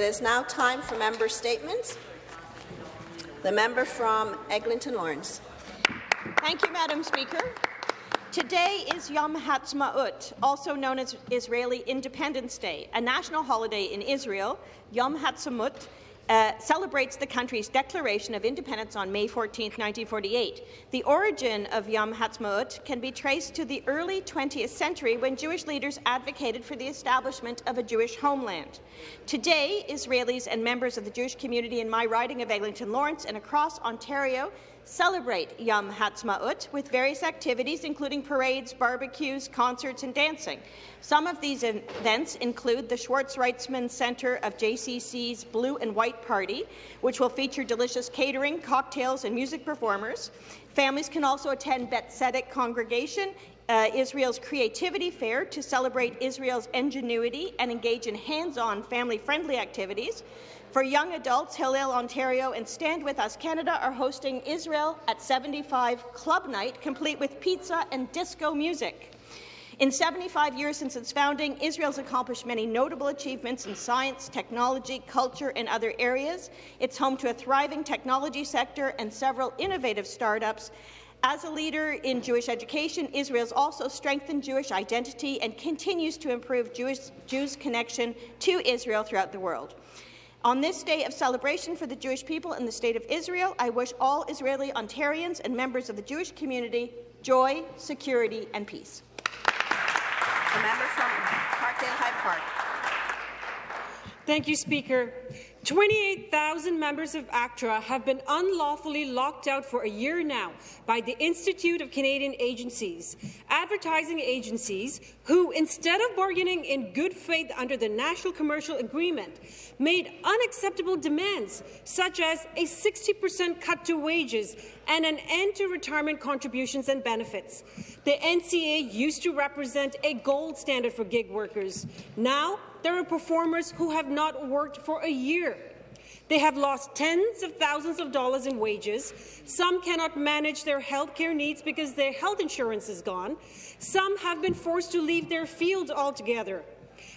It is now time for member statements. The member from Eglinton Lawrence. Thank you, Madam Speaker. Today is Yom Ha'atzmaut, also known as Israeli Independence Day, a national holiday in Israel. Yom Ha'atzmaut uh, celebrates the country's declaration of independence on May 14, 1948. The origin of Yom Ha'atzmaut can be traced to the early 20th century when Jewish leaders advocated for the establishment of a Jewish homeland. Today, Israelis and members of the Jewish community in my riding of Eglinton Lawrence and across Ontario celebrate Yom Ha'atzmaut with various activities, including parades, barbecues, concerts, and dancing. Some of these events include the Schwartz Reisman Centre of JCC's Blue and White Party, which will feature delicious catering, cocktails, and music performers. Families can also attend Beth Tzedec Congregation uh, Israel's Creativity Fair to celebrate Israel's ingenuity and engage in hands-on family-friendly activities. For young adults, Hillel Ontario and Stand With Us Canada are hosting Israel at 75 Club Night, complete with pizza and disco music. In 75 years since its founding, Israel's accomplished many notable achievements in science, technology, culture, and other areas. It's home to a thriving technology sector and several innovative startups. As a leader in Jewish education, Israel has also strengthened Jewish identity and continues to improve Jewish, Jews' connection to Israel throughout the world. On this day of celebration for the Jewish people in the State of Israel, I wish all Israeli Ontarians and members of the Jewish community joy, security and peace. The member from Parkdale High Park. Thank you, Speaker. 28,000 members of ACTRA have been unlawfully locked out for a year now by the Institute of Canadian Agencies, advertising agencies who, instead of bargaining in good faith under the National Commercial Agreement, made unacceptable demands such as a 60% cut to wages and an end to retirement contributions and benefits. The NCA used to represent a gold standard for gig workers. Now, there are performers who have not worked for a year. They have lost tens of thousands of dollars in wages. Some cannot manage their health care needs because their health insurance is gone. Some have been forced to leave their field altogether.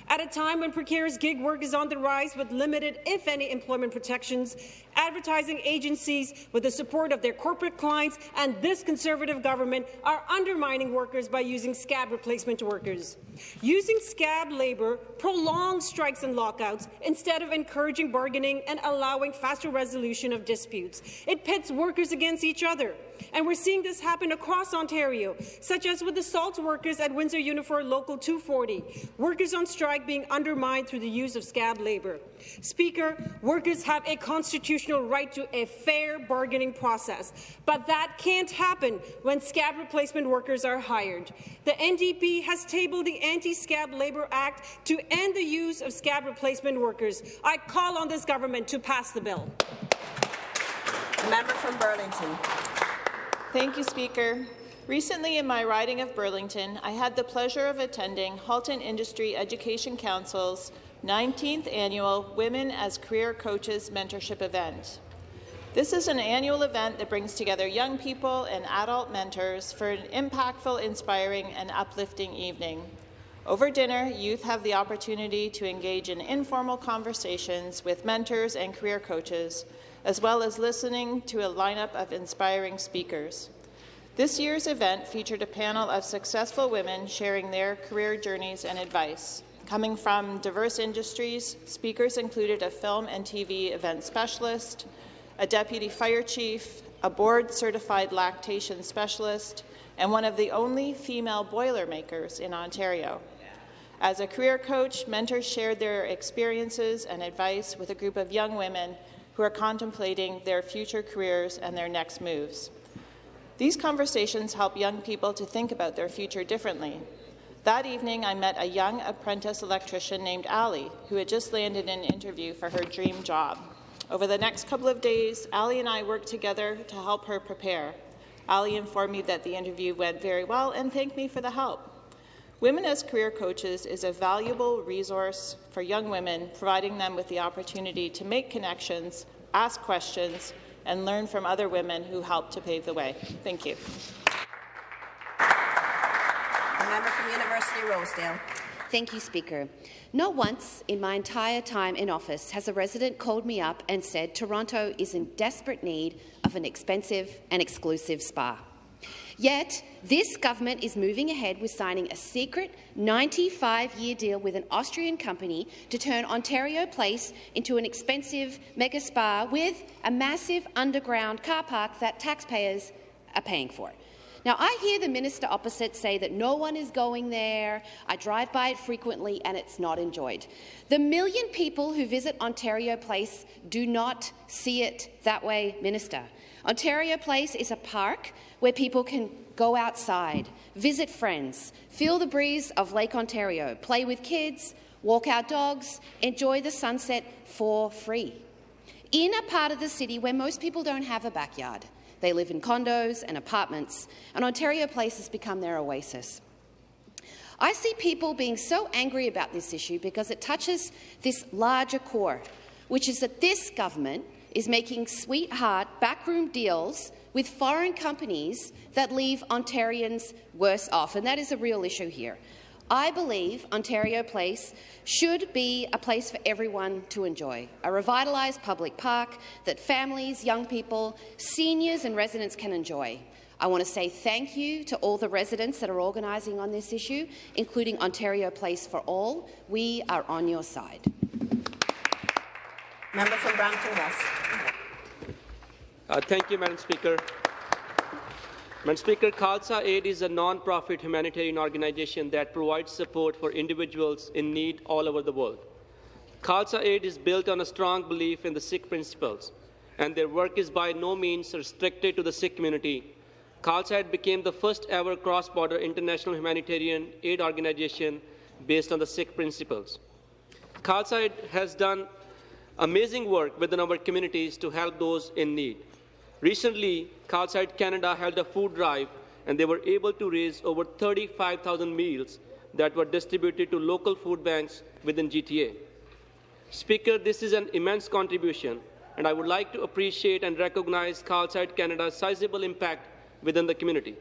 At a time when precarious gig work is on the rise with limited, if any, employment protections, advertising agencies, with the support of their corporate clients and this Conservative government, are undermining workers by using scab replacement workers. Using scab labour prolongs strikes and lockouts instead of encouraging bargaining and allowing faster resolution of disputes. It pits workers against each other. And we're seeing this happen across Ontario, such as with the salt workers at Windsor Unifor Local 240, workers on strike being undermined through the use of scab labour. Speaker, workers have a constitutional right to a fair bargaining process, but that can't happen when scab replacement workers are hired. The NDP has tabled the Anti-Scab Labour Act to end the use of scab replacement workers. I call on this government to pass the bill. Member from Burlington. Thank you, Speaker. Recently, in my riding of Burlington, I had the pleasure of attending Halton Industry Education Council's 19th annual Women as Career Coaches Mentorship event. This is an annual event that brings together young people and adult mentors for an impactful, inspiring, and uplifting evening. Over dinner, youth have the opportunity to engage in informal conversations with mentors and career coaches as well as listening to a lineup of inspiring speakers. This year's event featured a panel of successful women sharing their career journeys and advice. Coming from diverse industries, speakers included a film and TV event specialist, a deputy fire chief, a board-certified lactation specialist, and one of the only female Boilermakers in Ontario. As a career coach, mentors shared their experiences and advice with a group of young women who are contemplating their future careers and their next moves. These conversations help young people to think about their future differently. That evening, I met a young apprentice electrician named Ali, who had just landed an interview for her dream job. Over the next couple of days, Ali and I worked together to help her prepare. Ali informed me that the interview went very well and thanked me for the help. Women as Career Coaches is a valuable resource for young women, providing them with the opportunity to make connections, ask questions, and learn from other women who help to pave the way. Thank you. The member from University of Rosedale. Thank you, Speaker. Not once in my entire time in office has a resident called me up and said Toronto is in desperate need of an expensive and exclusive spa. Yet, this government is moving ahead with signing a secret 95-year deal with an Austrian company to turn Ontario Place into an expensive mega spa with a massive underground car park that taxpayers are paying for. Now, I hear the minister opposite say that no one is going there. I drive by it frequently and it's not enjoyed. The million people who visit Ontario Place do not see it that way, Minister. Ontario Place is a park where people can go outside, visit friends, feel the breeze of Lake Ontario, play with kids, walk our dogs, enjoy the sunset for free. In a part of the city where most people don't have a backyard. They live in condos and apartments, and Ontario Place has become their oasis. I see people being so angry about this issue because it touches this larger core, which is that this government is making sweetheart backroom deals with foreign companies that leave Ontarians worse off, and that is a real issue here. I believe Ontario Place should be a place for everyone to enjoy, a revitalised public park that families, young people, seniors and residents can enjoy. I want to say thank you to all the residents that are organising on this issue, including Ontario Place for All. We are on your side. Member from Brampton West. Uh, thank you, Madam Speaker. Madam Speaker, Khalsa Aid is a non-profit humanitarian organization that provides support for individuals in need all over the world. Khalsa Aid is built on a strong belief in the Sikh principles, and their work is by no means restricted to the Sikh community. Khalsa Aid became the first ever cross-border international humanitarian aid organization based on the Sikh principles. Khalsa Aid has done amazing work within our communities to help those in need. Recently, Aid Canada held a food drive, and they were able to raise over 35,000 meals that were distributed to local food banks within GTA. Speaker, this is an immense contribution, and I would like to appreciate and recognize Aid Canada's sizable impact within the community.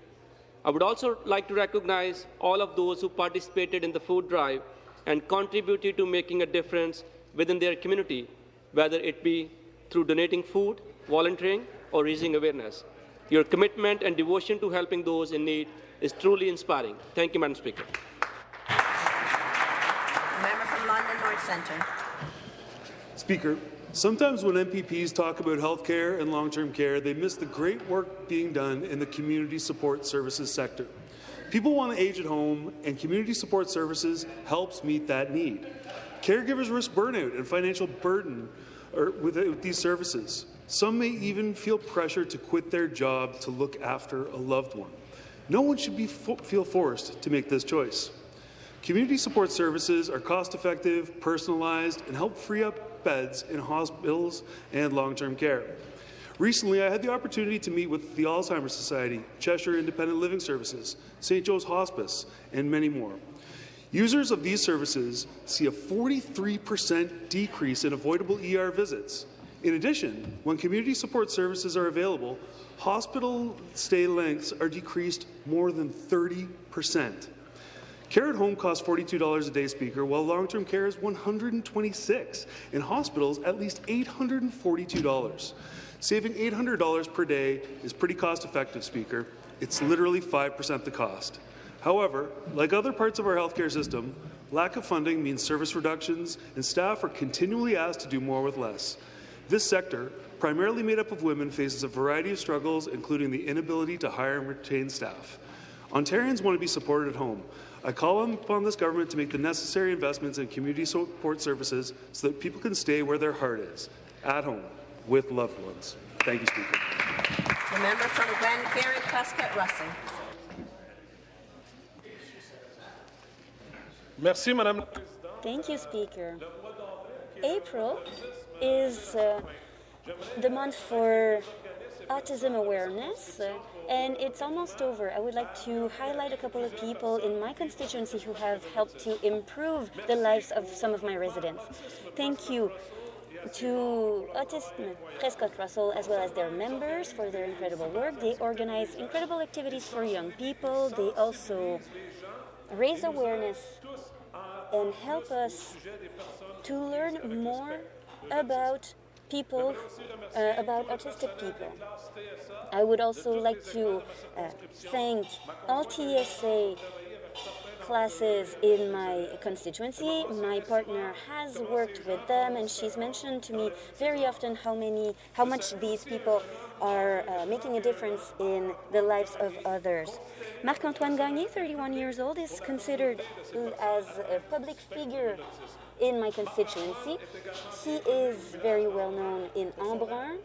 I would also like to recognize all of those who participated in the food drive and contributed to making a difference within their community, whether it be through donating food, volunteering, or raising awareness. Your commitment and devotion to helping those in need is truly inspiring. Thank you, Madam Speaker. Member from London North Centre. Speaker, sometimes when MPPs talk about health care and long-term care, they miss the great work being done in the community support services sector. People want to age at home, and community support services helps meet that need. Caregivers risk burnout and financial burden with these services. Some may even feel pressure to quit their job to look after a loved one. No one should be fo feel forced to make this choice. Community support services are cost-effective, personalized, and help free up beds in hospitals and long-term care. Recently, I had the opportunity to meet with the Alzheimer's Society, Cheshire Independent Living Services, St. Joe's Hospice, and many more. Users of these services see a 43% decrease in avoidable ER visits. In addition, when community support services are available, hospital stay lengths are decreased more than 30 percent. Care at home costs $42 a day, Speaker, while long-term care is $126. In hospitals, at least $842. Saving $800 per day is pretty cost-effective, Speaker. It's literally 5% the cost. However, like other parts of our healthcare system, lack of funding means service reductions, and staff are continually asked to do more with less. This sector, primarily made up of women, faces a variety of struggles, including the inability to hire and retain staff. Ontarians want to be supported at home. I call upon this government to make the necessary investments in community support services so that people can stay where their heart is, at home, with loved ones. Thank you, Speaker. The member from Glen Glengarry, Prescott Russell. Merci, Madame. Thank you, Speaker. April is uh, the month for autism awareness, uh, and it's almost over. I would like to highlight a couple of people in my constituency who have helped to improve the lives of some of my residents. Thank you to Autism Prescott Russell as well as their members for their incredible work. They organize incredible activities for young people. They also raise awareness and help us to learn more about people, uh, about autistic people. I would also like to uh, thank all TSA classes in my constituency. My partner has worked with them, and she's mentioned to me very often how many, how much these people are uh, making a difference in the lives of others. Marc-Antoine Gagné, 31 years old, is considered as a public figure in my constituency. He is very well known in Embrun,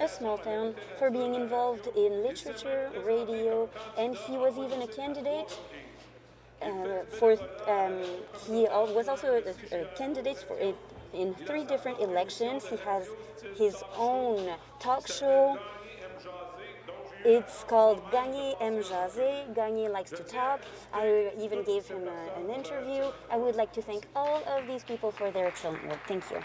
a small town, for being involved in literature, radio, and he was even a candidate uh, for um, he was also a, a candidate for it in three different elections. He has his own talk show. It's called Gagné M. Jazé. Gagné likes to talk. I even gave him a, an interview. I would like to thank all of these people for their excellent work. Thank you.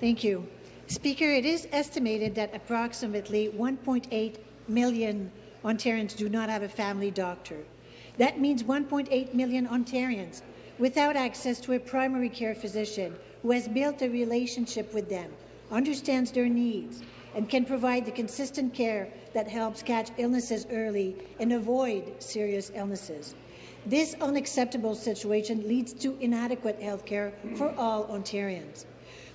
Thank you. Speaker, it is estimated that approximately 1.8 million Ontarians do not have a family doctor. That means 1.8 million Ontarians without access to a primary care physician who has built a relationship with them, understands their needs, and can provide the consistent care that helps catch illnesses early and avoid serious illnesses. This unacceptable situation leads to inadequate health care for all Ontarians.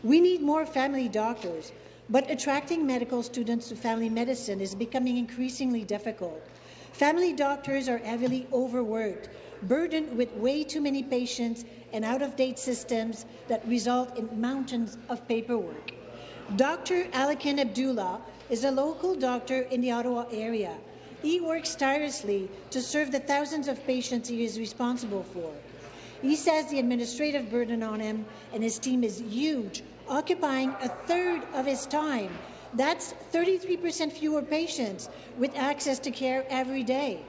We need more family doctors but attracting medical students to family medicine is becoming increasingly difficult. Family doctors are heavily overworked, burdened with way too many patients and out-of-date systems that result in mountains of paperwork. Dr. Alakin Abdullah is a local doctor in the Ottawa area. He works tirelessly to serve the thousands of patients he is responsible for. He says the administrative burden on him and his team is huge, occupying a third of his time. That's 33% fewer patients with access to care every day.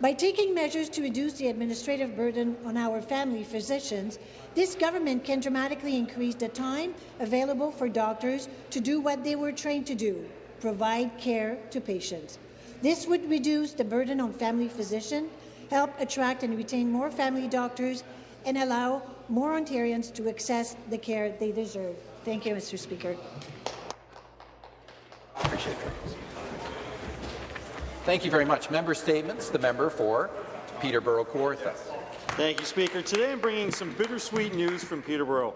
By taking measures to reduce the administrative burden on our family physicians, this government can dramatically increase the time available for doctors to do what they were trained to do, provide care to patients. This would reduce the burden on family physicians, help attract and retain more family doctors, and allow more Ontarians to access the care they deserve. Thank you, Mr. Speaker. Appreciate it. Thank you very much. Member statements. The member for Peterborough Kawartha. Thank you, Speaker. Today I'm bringing some bittersweet news from Peterborough.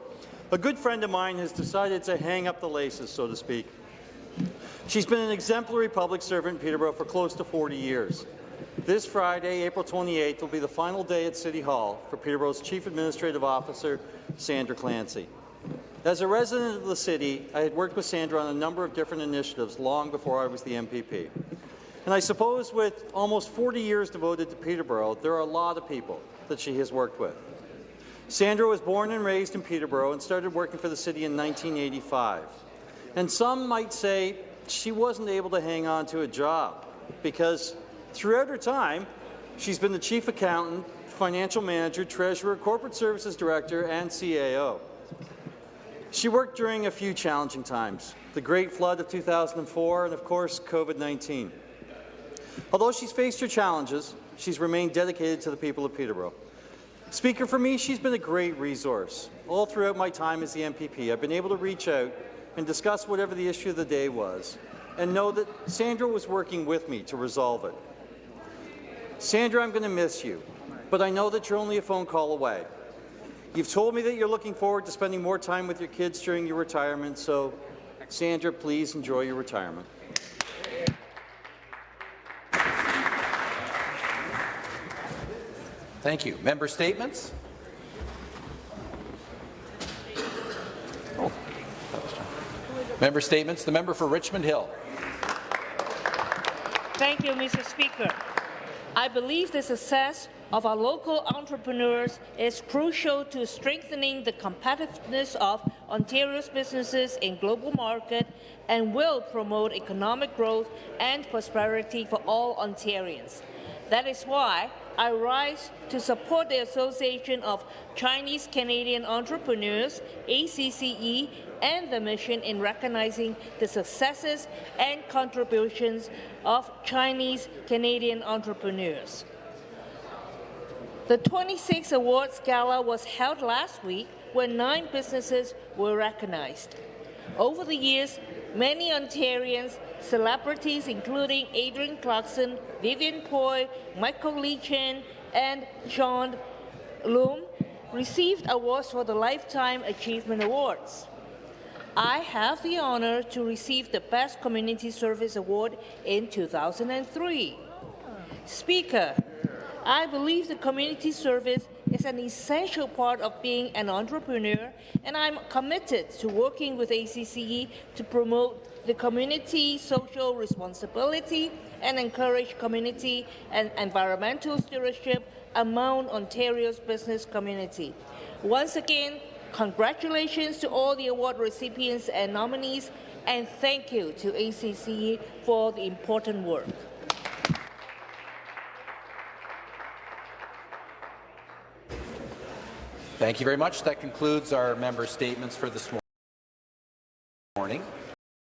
A good friend of mine has decided to hang up the laces, so to speak. She's been an exemplary public servant in Peterborough for close to 40 years. This Friday, April 28th, will be the final day at City Hall for Peterborough's Chief Administrative Officer, Sandra Clancy. As a resident of the city, I had worked with Sandra on a number of different initiatives long before I was the MPP. And I suppose with almost 40 years devoted to Peterborough, there are a lot of people that she has worked with. Sandra was born and raised in Peterborough and started working for the city in 1985. And some might say she wasn't able to hang on to a job because throughout her time, she's been the chief accountant, financial manager, treasurer, corporate services director, and CAO. She worked during a few challenging times, the Great Flood of 2004 and, of course, COVID-19. Although she's faced her challenges, she's remained dedicated to the people of Peterborough. Speaker, for me, she's been a great resource. All throughout my time as the MPP, I've been able to reach out and discuss whatever the issue of the day was, and know that Sandra was working with me to resolve it. Sandra, I'm going to miss you, but I know that you're only a phone call away. You've told me that you're looking forward to spending more time with your kids during your retirement, so Sandra, please enjoy your retirement. Thank you. Member statements? Oh, member statements. The member for Richmond Hill. Thank you, Mr. Speaker. I believe the success of our local entrepreneurs is crucial to strengthening the competitiveness of Ontario's businesses in global market and will promote economic growth and prosperity for all Ontarians. That is why I rise to support the Association of Chinese Canadian Entrepreneurs, ACCE, and the mission in recognizing the successes and contributions of Chinese Canadian entrepreneurs. The 26th Awards Gala was held last week where nine businesses were recognized. Over the years, many Ontarians, celebrities including Adrienne Clarkson, Vivienne Poy, Michael Lee-Chin, and John Loom, received awards for the Lifetime Achievement Awards. I have the honor to receive the Best Community Service Award in 2003. Speaker, I believe the community service is an essential part of being an entrepreneur, and I'm committed to working with ACCE to promote the community social responsibility and encourage community and environmental stewardship among Ontario's business community. Once again, congratulations to all the award recipients and nominees, and thank you to ACCE for the important work. Thank you very much. That concludes our member statements for this morning.